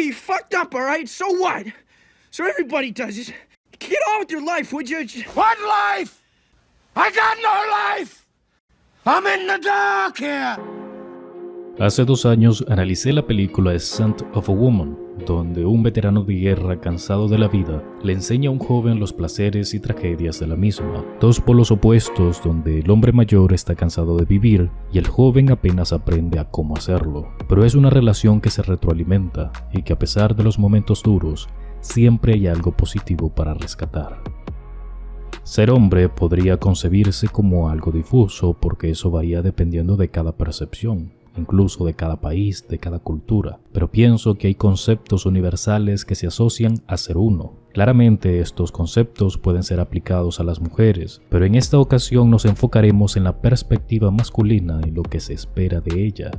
you fucked up, all right? So what? So everybody does it. Get on with your life, would you? What life? I got no life! I'm in the dark here! Hace dos años analicé la película The Scent of a Woman, donde un veterano de guerra cansado de la vida le enseña a un joven los placeres y tragedias de la misma. Dos polos opuestos donde el hombre mayor está cansado de vivir y el joven apenas aprende a cómo hacerlo. Pero es una relación que se retroalimenta y que a pesar de los momentos duros, siempre hay algo positivo para rescatar. Ser hombre podría concebirse como algo difuso porque eso varía dependiendo de cada percepción incluso de cada país, de cada cultura, pero pienso que hay conceptos universales que se asocian a ser uno. Claramente estos conceptos pueden ser aplicados a las mujeres, pero en esta ocasión nos enfocaremos en la perspectiva masculina y lo que se espera de ella.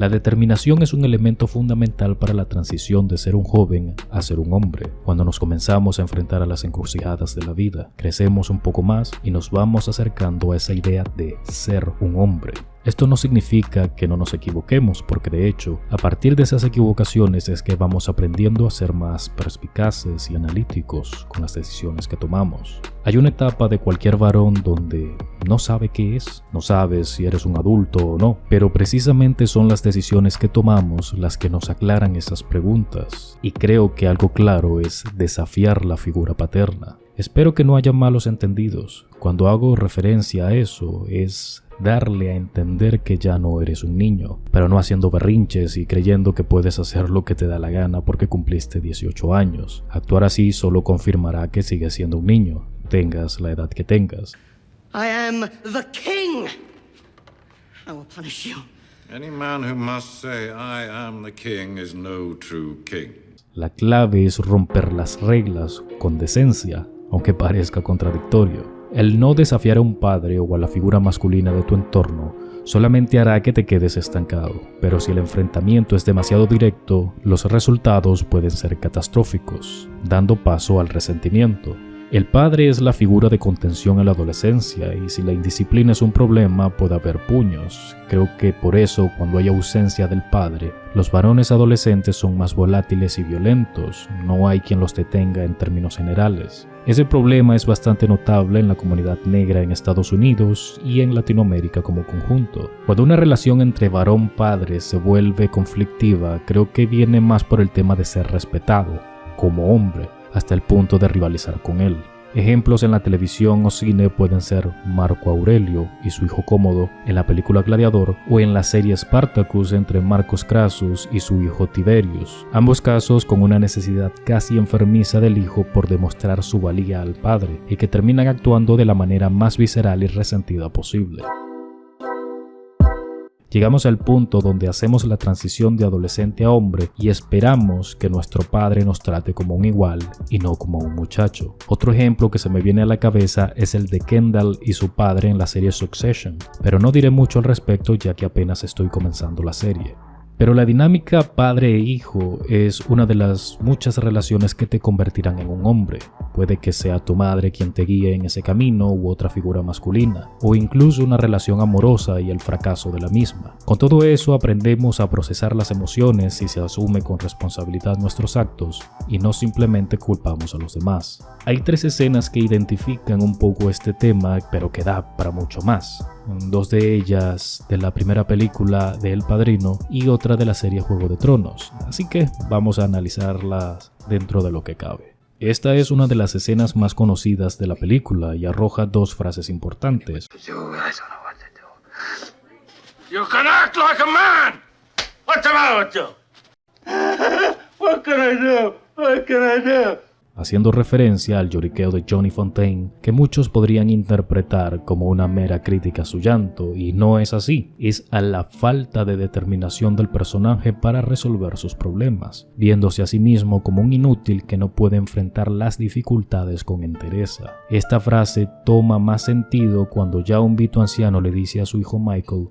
La determinación es un elemento fundamental para la transición de ser un joven a ser un hombre. Cuando nos comenzamos a enfrentar a las encrucijadas de la vida, crecemos un poco más y nos vamos acercando a esa idea de ser un hombre. Esto no significa que no nos equivoquemos, porque de hecho, a partir de esas equivocaciones es que vamos aprendiendo a ser más perspicaces y analíticos con las decisiones que tomamos. Hay una etapa de cualquier varón donde no sabe qué es, no sabes si eres un adulto o no, pero precisamente son las decisiones que tomamos las que nos aclaran esas preguntas. Y creo que algo claro es desafiar la figura paterna. Espero que no haya malos entendidos. Cuando hago referencia a eso es darle a entender que ya no eres un niño, pero no haciendo berrinches y creyendo que puedes hacer lo que te da la gana porque cumpliste 18 años. Actuar así solo confirmará que sigues siendo un niño, tengas la edad que tengas. I am the king. I will punish you. Any man who must say I am the king is no true king. La clave es romper las reglas con decencia, aunque parezca contradictorio. El no desafiar a un padre o a la figura masculina de tu entorno solamente hará que te quedes estancado, pero si el enfrentamiento es demasiado directo, los resultados pueden ser catastróficos, dando paso al resentimiento. El padre es la figura de contención en la adolescencia y si la indisciplina es un problema puede haber puños. Creo que por eso cuando hay ausencia del padre, los varones adolescentes son más volátiles y violentos, no hay quien los detenga en términos generales. Ese problema es bastante notable en la comunidad negra en Estados Unidos y en Latinoamérica como conjunto. Cuando una relación entre varón-padre se vuelve conflictiva, creo que viene más por el tema de ser respetado, como hombre hasta el punto de rivalizar con él. Ejemplos en la televisión o cine pueden ser Marco Aurelio y su hijo Cómodo en la película Gladiador o en la serie Spartacus entre Marcos Crassus y su hijo Tiberius, ambos casos con una necesidad casi enfermiza del hijo por demostrar su valía al padre y que terminan actuando de la manera más visceral y resentida posible. Llegamos al punto donde hacemos la transición de adolescente a hombre y esperamos que nuestro padre nos trate como un igual y no como un muchacho. Otro ejemplo que se me viene a la cabeza es el de Kendall y su padre en la serie Succession, pero no diré mucho al respecto ya que apenas estoy comenzando la serie. Pero la dinámica padre e hijo es una de las muchas relaciones que te convertirán en un hombre. Puede que sea tu madre quien te guíe en ese camino u otra figura masculina, o incluso una relación amorosa y el fracaso de la misma. Con todo eso aprendemos a procesar las emociones y se asume con responsabilidad nuestros actos y no simplemente culpamos a los demás. Hay tres escenas que identifican un poco este tema, pero que da para mucho más dos de ellas de la primera película de El Padrino y otra de la serie Juego de Tronos, así que vamos a analizarlas dentro de lo que cabe. Esta es una de las escenas más conocidas de la película y arroja dos frases importantes. You can act like a man! What's the matter with you? what can I do? What can I do? Haciendo referencia al lloriqueo de Johnny Fontaine, que muchos podrían interpretar como una mera crítica a su llanto, y no es así, es a la falta de determinación del personaje para resolver sus problemas, viéndose a sí mismo como un inútil que no puede enfrentar las dificultades con entereza. Esta frase toma más sentido cuando ya un vito anciano le dice a su hijo Michael,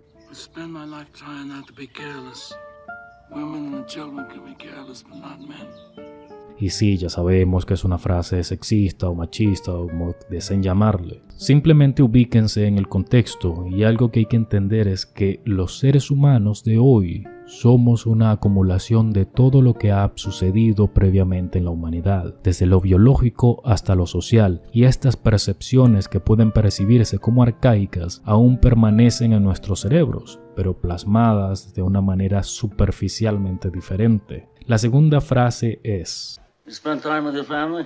y sí, ya sabemos que es una frase sexista o machista o como deseen llamarle. Simplemente ubíquense en el contexto y algo que hay que entender es que los seres humanos de hoy Somos una acumulación de todo lo que ha sucedido previamente en la humanidad, desde lo biológico hasta lo social, y estas percepciones que pueden percibirse como arcaicas aún permanecen en nuestros cerebros, pero plasmadas de una manera superficialmente diferente. La segunda frase es... You spend time with your family?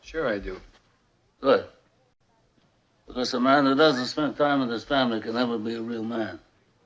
Sure, I do. Good. Because a man who doesn't spend time with his family can never be a real man.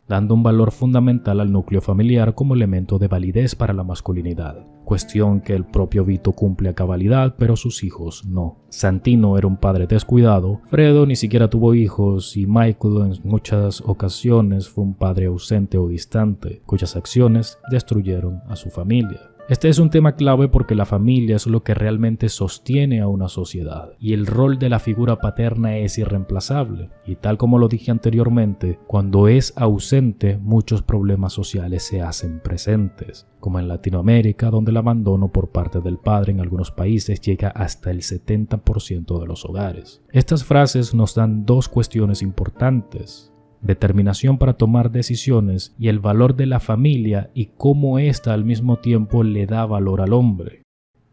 dando un valor fundamental al núcleo familiar como elemento de validez para la masculinidad, cuestión que el propio Vito cumple a cabalidad, pero sus hijos no. Santino era un padre descuidado, Fredo ni siquiera tuvo hijos y Michael en muchas ocasiones fue un padre ausente o distante, cuyas acciones destruyeron a su familia. Este es un tema clave porque la familia es lo que realmente sostiene a una sociedad y el rol de la figura paterna es irreemplazable. Y tal como lo dije anteriormente, cuando es ausente muchos problemas sociales se hacen presentes, como en Latinoamérica donde el abandono por parte del padre en algunos países llega hasta el 70% de los hogares. Estas frases nos dan dos cuestiones importantes determinación para tomar decisiones y el valor de la familia y cómo ésta al mismo tiempo le da valor al hombre.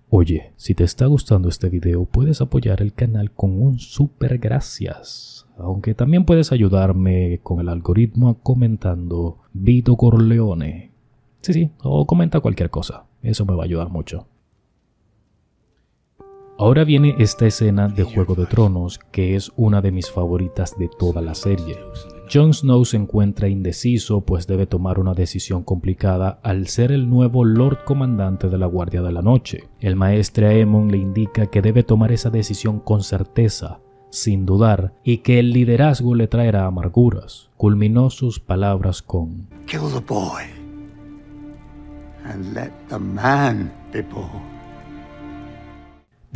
Oye, si te está gustando este video puedes apoyar el canal con un super gracias, aunque también puedes ayudarme con el algoritmo comentando Vito Corleone. Sí, sí, o comenta cualquier cosa, eso me va a ayudar mucho. Ahora viene esta escena de Juego de Tronos que es una de mis favoritas de toda la serie. Jon Snow se encuentra indeciso pues debe tomar una decisión complicada al ser el nuevo Lord Comandante de la Guardia de la Noche. El maestre Aemon le indica que debe tomar esa decisión con certeza, sin dudar, y que el liderazgo le traerá amarguras. Culminó sus palabras con Kill the boy and let the man be born.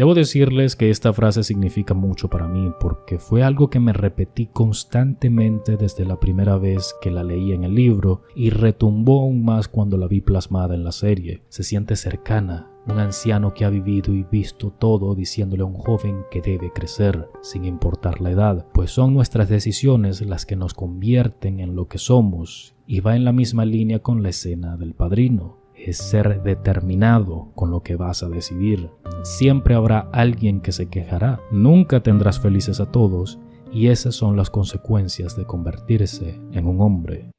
Debo decirles que esta frase significa mucho para mí porque fue algo que me repetí constantemente desde la primera vez que la leí en el libro y retumbó aún más cuando la vi plasmada en la serie. Se siente cercana, un anciano que ha vivido y visto todo diciéndole a un joven que debe crecer, sin importar la edad, pues son nuestras decisiones las que nos convierten en lo que somos y va en la misma línea con la escena del padrino es ser determinado con lo que vas a decidir. Siempre habrá alguien que se quejará. Nunca tendrás felices a todos y esas son las consecuencias de convertirse en un hombre.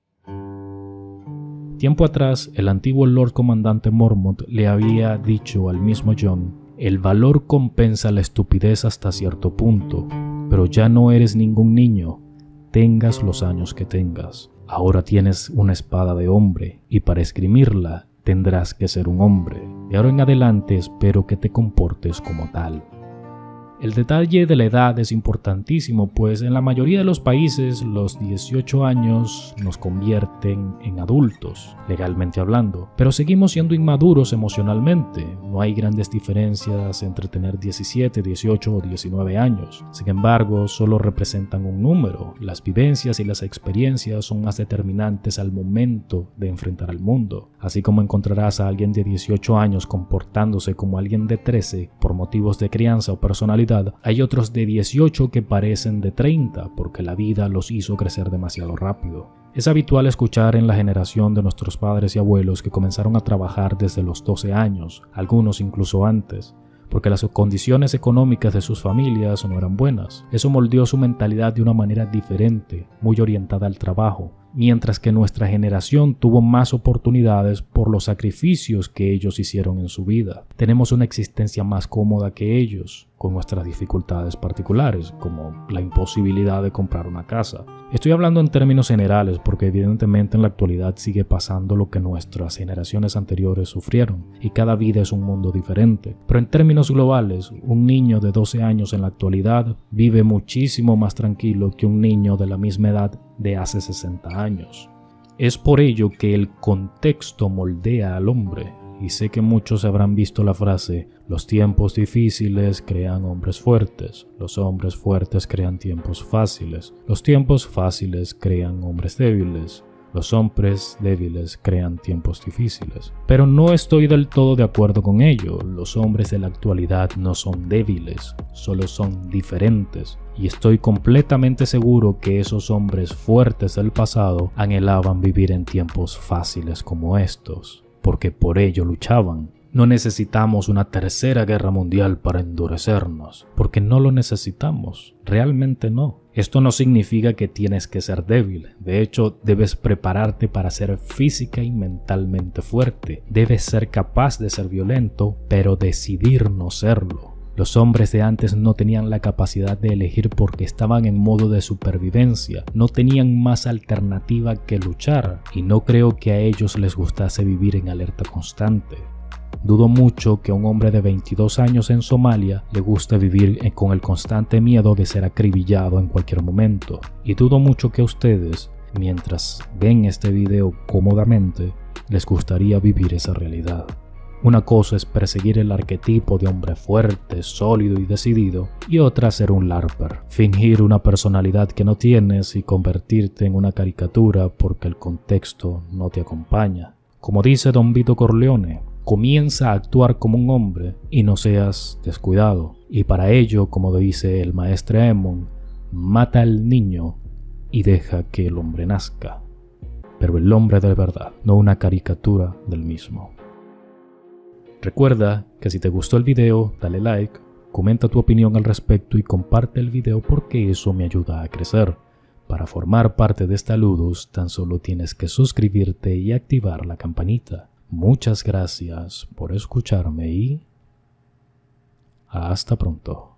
Tiempo atrás, el antiguo Lord Comandante Mormont le había dicho al mismo John, el valor compensa la estupidez hasta cierto punto, pero ya no eres ningún niño, tengas los años que tengas. Ahora tienes una espada de hombre y para esgrimirla tendrás que ser un hombre. De ahora en adelante espero que te comportes como tal. El detalle de la edad es importantísimo, pues en la mayoría de los países los 18 años nos convierten en adultos, legalmente hablando, pero seguimos siendo inmaduros emocionalmente. No hay grandes diferencias entre tener 17, 18 o 19 años. Sin embargo, solo representan un número. Las vivencias y las experiencias son más determinantes al momento de enfrentar al mundo. Así como encontrarás a alguien de 18 años comportándose como alguien de 13 por motivos de crianza o personalidad, hay otros de 18 que parecen de 30 porque la vida los hizo crecer demasiado rápido. Es habitual escuchar en la generación de nuestros padres y abuelos que comenzaron a trabajar desde los 12 años, algunos incluso antes, porque las condiciones económicas de sus familias no eran buenas. Eso moldeó su mentalidad de una manera diferente, muy orientada al trabajo, mientras que nuestra generación tuvo más oportunidades por los sacrificios que ellos hicieron en su vida. Tenemos una existencia más cómoda que ellos, con nuestras dificultades particulares, como la imposibilidad de comprar una casa. Estoy hablando en términos generales porque evidentemente en la actualidad sigue pasando lo que nuestras generaciones anteriores sufrieron, y cada vida es un mundo diferente. Pero en términos globales, un niño de 12 años en la actualidad vive muchísimo más tranquilo que un niño de la misma edad de hace 60 años. Es por ello que el contexto moldea al hombre, y sé que muchos habrán visto la frase, los tiempos difíciles crean hombres fuertes, los hombres fuertes crean tiempos fáciles, los tiempos fáciles crean hombres débiles, Los hombres débiles crean tiempos difíciles. Pero no estoy del todo de acuerdo con ello. Los hombres de la actualidad no son débiles, solo son diferentes. Y estoy completamente seguro que esos hombres fuertes del pasado anhelaban vivir en tiempos fáciles como estos, porque por ello luchaban. No necesitamos una tercera guerra mundial para endurecernos, porque no lo necesitamos, realmente no. Esto no significa que tienes que ser débil, de hecho debes prepararte para ser física y mentalmente fuerte, debes ser capaz de ser violento, pero decidir no serlo. Los hombres de antes no tenían la capacidad de elegir porque estaban en modo de supervivencia, no tenían más alternativa que luchar, y no creo que a ellos les gustase vivir en alerta constante. Dudo mucho que a un hombre de 22 años en Somalia le guste vivir con el constante miedo de ser acribillado en cualquier momento. Y dudo mucho que a ustedes, mientras ven este video cómodamente, les gustaría vivir esa realidad. Una cosa es perseguir el arquetipo de hombre fuerte, sólido y decidido, y otra ser un larper, fingir una personalidad que no tienes y convertirte en una caricatura porque el contexto no te acompaña. Como dice Don Vito Corleone, comienza a actuar como un hombre y no seas descuidado. Y para ello, como dice el maestro Emon, mata al niño y deja que el hombre nazca. Pero el hombre de verdad, no una caricatura del mismo. Recuerda que si te gustó el video, dale like, comenta tu opinión al respecto y comparte el video porque eso me ayuda a crecer. Para formar parte de esta Ludus tan solo tienes que suscribirte y activar la campanita. Muchas gracias por escucharme y hasta pronto.